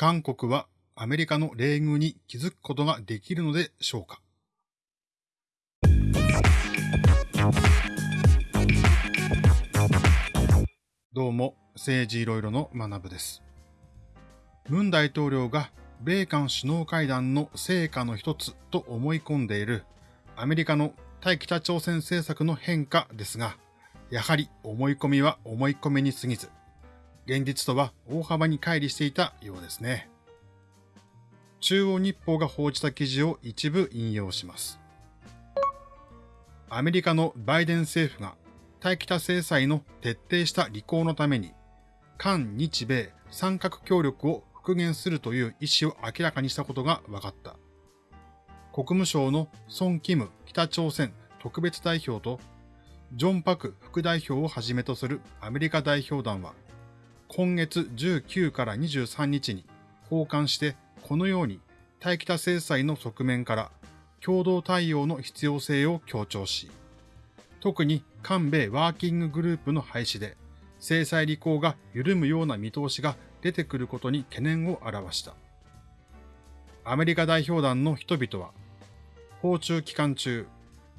韓国はアメリカの冷遇に気づくことができるのでしょうか？どうも、政治いろいろの学部です。文大統領が米韓首脳会談の成果の一つと思い込んでいるアメリカの対北朝鮮政策の変化ですが、やはり思い込みは思い込みに過ぎず、現実とは大幅に乖離していたようですね。中央日報が報じた記事を一部引用します。アメリカのバイデン政府が対北制裁の徹底した履行のために、韓日米三角協力を復元するという意思を明らかにしたことが分かった。国務省のソン・キム北朝鮮特別代表とジョン・パク副代表をはじめとするアメリカ代表団は、今月19から23日に訪韓してこのように対北制裁の側面から共同対応の必要性を強調し、特に韓米ワーキンググループの廃止で制裁履行が緩むような見通しが出てくることに懸念を表した。アメリカ代表団の人々は、訪中期間中、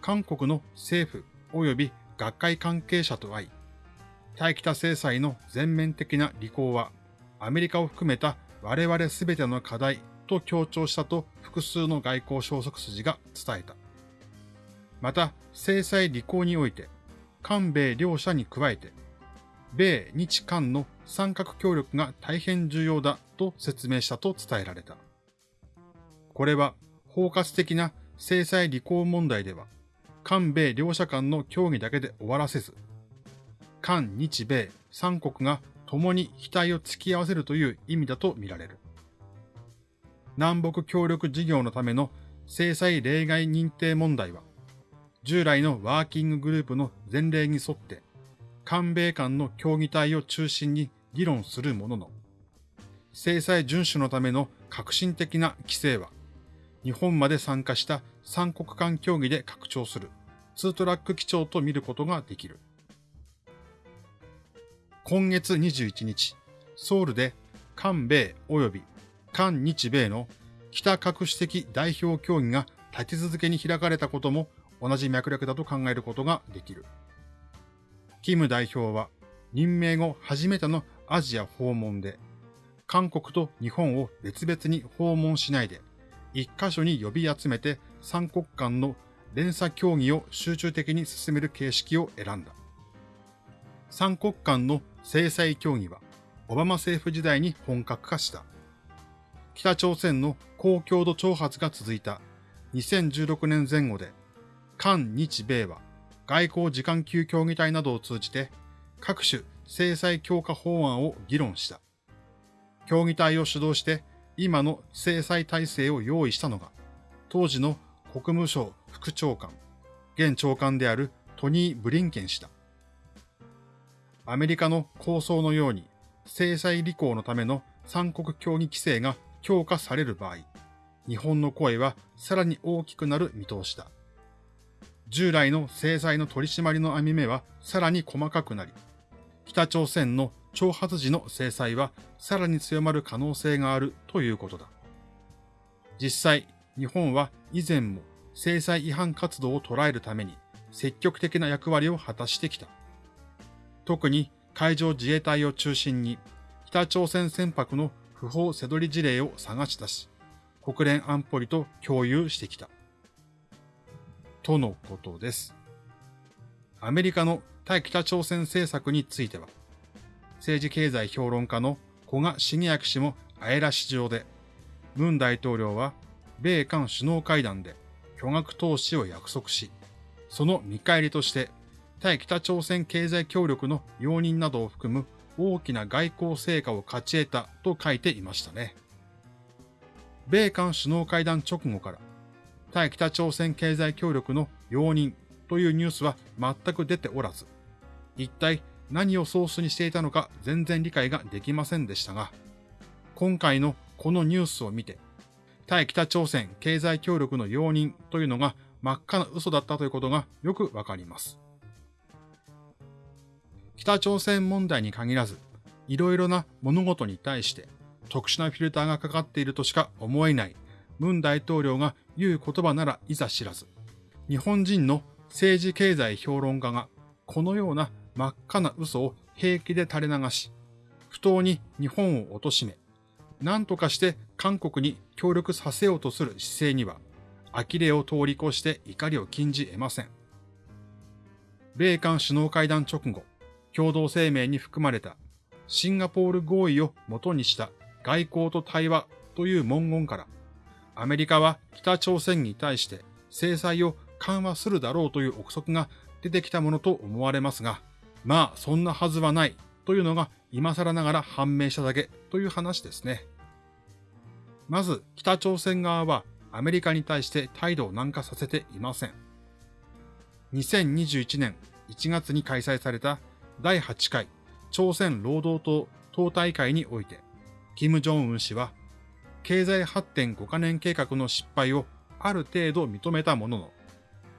韓国の政府及び学会関係者と会い、対北制裁の全面的な履行は、アメリカを含めた我々すべての課題と強調したと複数の外交消息筋が伝えた。また、制裁履行において、韓米両者に加えて、米日韓の三角協力が大変重要だと説明したと伝えられた。これは包括的な制裁履行問題では、韓米両者間の協議だけで終わらせず、韓日米三国が共に額を突き合わせるという意味だと見られる。南北協力事業のための制裁例外認定問題は、従来のワーキンググループの前例に沿って、韓米間の協議体を中心に議論するものの、制裁遵守のための革新的な規制は、日本まで参加した三国間協議で拡張する、ツートラック基調と見ることができる。今月21日、ソウルで韓米及び韓日米の北核主的代表協議が立て続けに開かれたことも同じ脈絡だと考えることができる。キム代表は任命後初めてのアジア訪問で、韓国と日本を別々に訪問しないで、一箇所に呼び集めて三国間の連鎖協議を集中的に進める形式を選んだ。三国間の制裁協議は、オバマ政府時代に本格化した。北朝鮮の高強度挑発が続いた2016年前後で、韓日米は外交時間級協議体などを通じて各種制裁強化法案を議論した。協議体を主導して今の制裁体制を用意したのが、当時の国務省副長官、現長官であるトニー・ブリンケン氏だ。アメリカの構想のように制裁履行のための三国協議規制が強化される場合、日本の声はさらに大きくなる見通しだ。従来の制裁の取り締まりの網目はさらに細かくなり、北朝鮮の挑発時の制裁はさらに強まる可能性があるということだ。実際、日本は以前も制裁違反活動を捉えるために積極的な役割を果たしてきた。特に海上自衛隊を中心に北朝鮮船舶の不法背取り事例を探し出し、国連安保理と共有してきた。とのことです。アメリカの対北朝鮮政策については、政治経済評論家の古賀茂明氏もあえらし上で、ムン大統領は米韓首脳会談で巨額投資を約束し、その見返りとして対北朝鮮経済協力の容認などを含む大きな外交成果を勝ち得たと書いていましたね。米韓首脳会談直後から対北朝鮮経済協力の容認というニュースは全く出ておらず、一体何をソースにしていたのか全然理解ができませんでしたが、今回のこのニュースを見て、対北朝鮮経済協力の容認というのが真っ赤な嘘だったということがよくわかります。北朝鮮問題に限らず、いろいろな物事に対して特殊なフィルターがかかっているとしか思えない文大統領が言う言葉ならいざ知らず、日本人の政治経済評論家がこのような真っ赤な嘘を平気で垂れ流し、不当に日本を貶め、何とかして韓国に協力させようとする姿勢には、呆れを通り越して怒りを禁じ得ません。米韓首脳会談直後、共同声明に含まれた。シンガポール合意を元にした。外交と対話という文言から、アメリカは北朝鮮に対して。制裁を緩和するだろうという憶測が出てきたものと思われますが、まあそんなはずはないというのが今更ながら判明しただけという話ですね。まず北朝鮮側はアメリカに対して態度を軟化させていません。2021年1月に開催された第8回朝鮮労働党党大会において、金正恩氏は、経済発展5カ年計画の失敗をある程度認めたものの、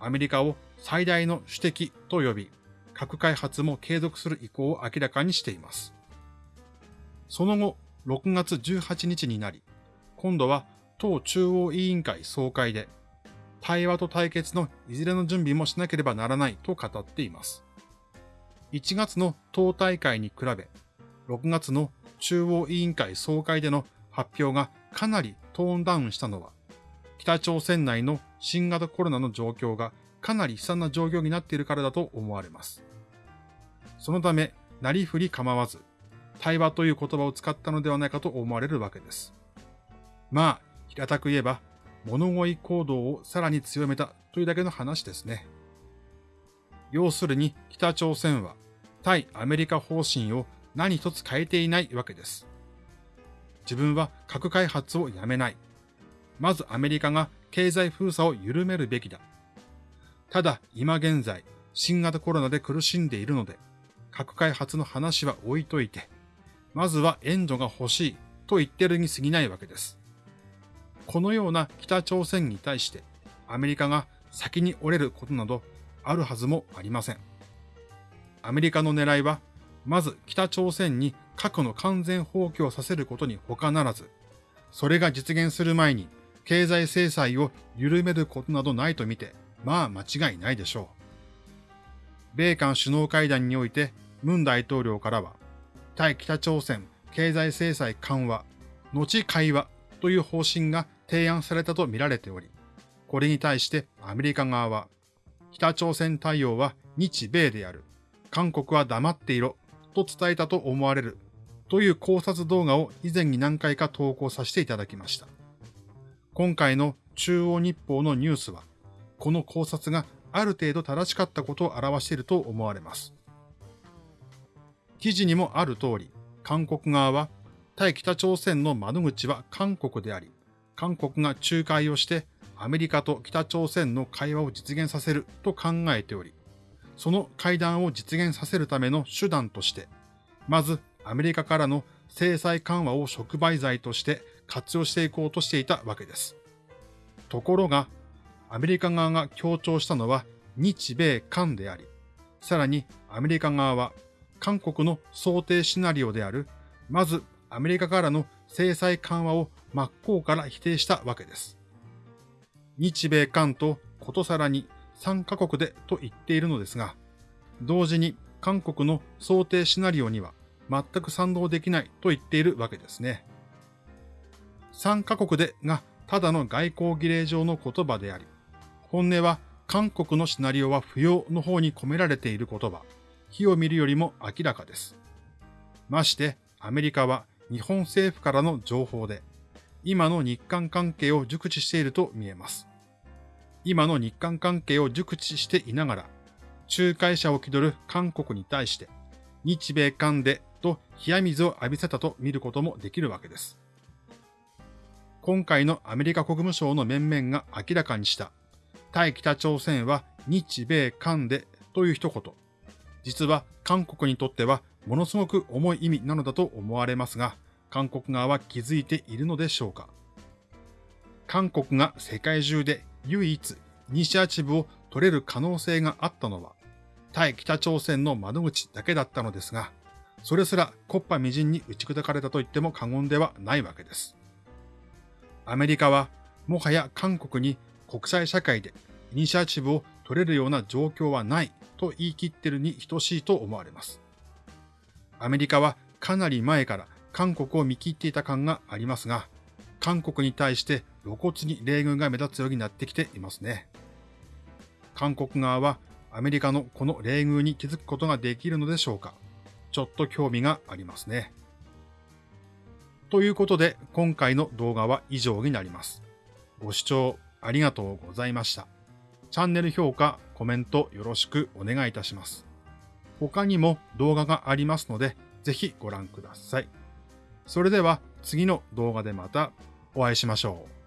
アメリカを最大の主敵と呼び、核開発も継続する意向を明らかにしています。その後、6月18日になり、今度は党中央委員会総会で、対話と対決のいずれの準備もしなければならないと語っています。1月の党大会に比べ、6月の中央委員会総会での発表がかなりトーンダウンしたのは、北朝鮮内の新型コロナの状況がかなり悲惨な状況になっているからだと思われます。そのため、なりふり構わず、対話という言葉を使ったのではないかと思われるわけです。まあ、平たく言えば、物乞い行動をさらに強めたというだけの話ですね。要するに北朝鮮は対アメリカ方針を何一つ変えていないわけです。自分は核開発をやめない。まずアメリカが経済封鎖を緩めるべきだ。ただ今現在新型コロナで苦しんでいるので核開発の話は置いといて、まずは援助が欲しいと言ってるに過ぎないわけです。このような北朝鮮に対してアメリカが先に折れることなどあるはずもありません。アメリカの狙いは、まず北朝鮮に核の完全放棄をさせることに他ならず、それが実現する前に経済制裁を緩めることなどないとみて、まあ間違いないでしょう。米韓首脳会談において、ムン大統領からは、対北朝鮮経済制裁緩和、後会話という方針が提案されたとみられており、これに対してアメリカ側は、北朝鮮対応は日米である。韓国は黙っていろ。と伝えたと思われる。という考察動画を以前に何回か投稿させていただきました。今回の中央日報のニュースは、この考察がある程度正しかったことを表していると思われます。記事にもある通り、韓国側は対北朝鮮の窓口は韓国であり、韓国が仲介をしてアメリカと北朝鮮の会話を実現させると考えており、その会談を実現させるための手段として、まずアメリカからの制裁緩和を触媒剤として活用していこうとしていたわけです。ところが、アメリカ側が強調したのは日米韓であり、さらにアメリカ側は韓国の想定シナリオである、まずアメリカからの制裁緩和を真っ向から否定したわけです。日米韓とことさらに3カ国でと言っているのですが、同時に韓国の想定シナリオには全く賛同できないと言っているわけですね。3カ国でがただの外交儀礼上の言葉であり、本音は韓国のシナリオは不要の方に込められている言葉、火を見るよりも明らかです。ましてアメリカは日本政府からの情報で、今の日韓関係を熟知していると見えます。今の日韓関係を熟知していながら、仲介者を気取る韓国に対して、日米韓でと冷や水を浴びせたと見ることもできるわけです。今回のアメリカ国務省の面々が明らかにした、対北朝鮮は日米韓でという一言、実は韓国にとってはものすごく重い意味なのだと思われますが、韓国側は気づいているのでしょうか韓国が世界中で唯一イニシアチブを取れる可能性があったのは、対北朝鮮の窓口だけだったのですが、それすらコッパみじんに打ち砕かれたと言っても過言ではないわけです。アメリカはもはや韓国に国際社会でイニシアチブを取れるような状況はないと言い切ってるに等しいと思われます。アメリカはかなり前から韓国を見切っていた感がありますが、韓国に対して露骨に冷遇が目立つようになってきていますね。韓国側はアメリカのこの冷遇に気づくことができるのでしょうかちょっと興味がありますね。ということで今回の動画は以上になります。ご視聴ありがとうございました。チャンネル評価、コメントよろしくお願いいたします。他にも動画がありますので、ぜひご覧ください。それでは次の動画でまたお会いしましょう。